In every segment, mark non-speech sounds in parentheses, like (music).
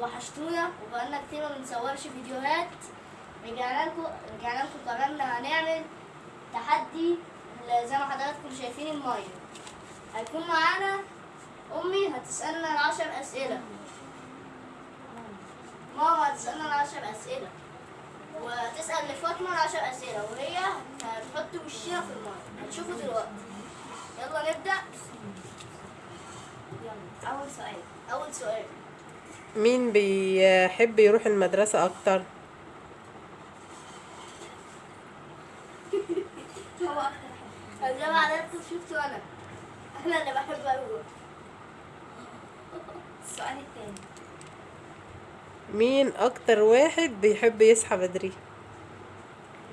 وحشتونا وبقالنا كتير ما بنصورش فيديوهات. رجعنا لكم رجعنا لكم قررنا هنعمل تحدي زي ما حضراتكم شايفين المية هيكون معانا أمي هتسألنا العشر أسئلة. ماما هتسألنا العشر أسئلة. وتسأل لفاطمة العشر أسئلة وهي هتحط وشها في المية هتشوفوا دلوقتي. يلا نبدأ. يلا أول سؤال. أول سؤال. مين بيحب يروح المدرسة أكتر؟ هو أكتر زي ما حضراتكم شفتوا أنا أنا اللي بحب أروح السؤال التاني مين أكتر واحد بيحب يصحى بدري؟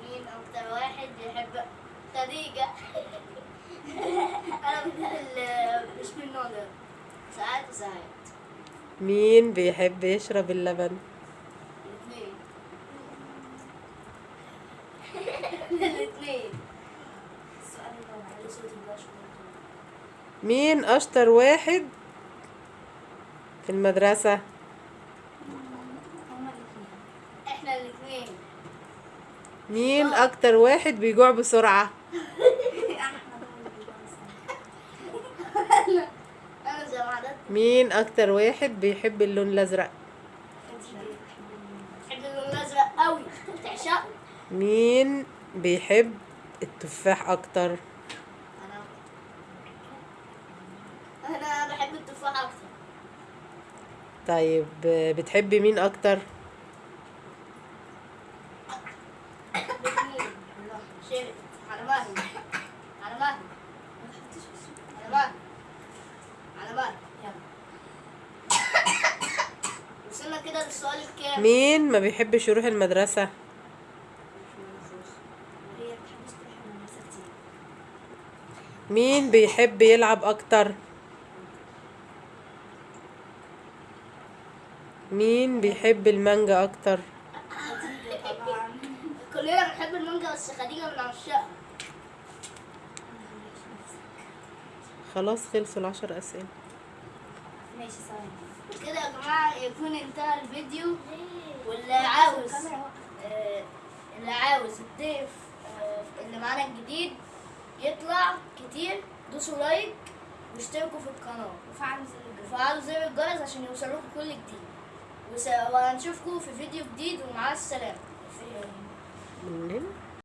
مين أكتر واحد بيحب؟ خديجة (laughs) أنا من ال- مش من النوع ده. ساعات وساعات. مين بيحب يشرب اللبن؟ مين أشطر واحد في المدرسة؟ مين أكتر واحد بيجوع بسرعة أحمد هو اللي بيجاوب السؤال. أنا زي ما حضرتك مين أكتر واحد بيحب اللون المية. بحب اللون الأزرق قوي مين بيحب التفاح أكتر؟ أنا. أنا بحب التفاح أكتر. طيب بتحبي مين شرقت على مهلي. على مهلي ما تحطيش في السؤال. على مهلي على مهلي يلا وصلنا كده للسؤال الكام مين ما بيحبش يروح المدرسة؟ مين بيحب يلعب أكتر؟ مين بيحب المانجا طبعا كلنا بنحب المانجا بس خديجة من عشاقها خلاص خلصوا العشر أسئلة. ماشي ثواني كده يا جماعة يكون انتهى الفيديو. واللي عاوز. آه، اللي عاوز الضيف آه، اللي معانا الجديد يطلع كتير. دوسوا لايك واشتركوا في القناة. وفعلوا زر الجرس. وفعلوا زر الجرس عشان يوصلوكم كل جديد. وس- وهنشوفكم في فيديو جديد ومع هنا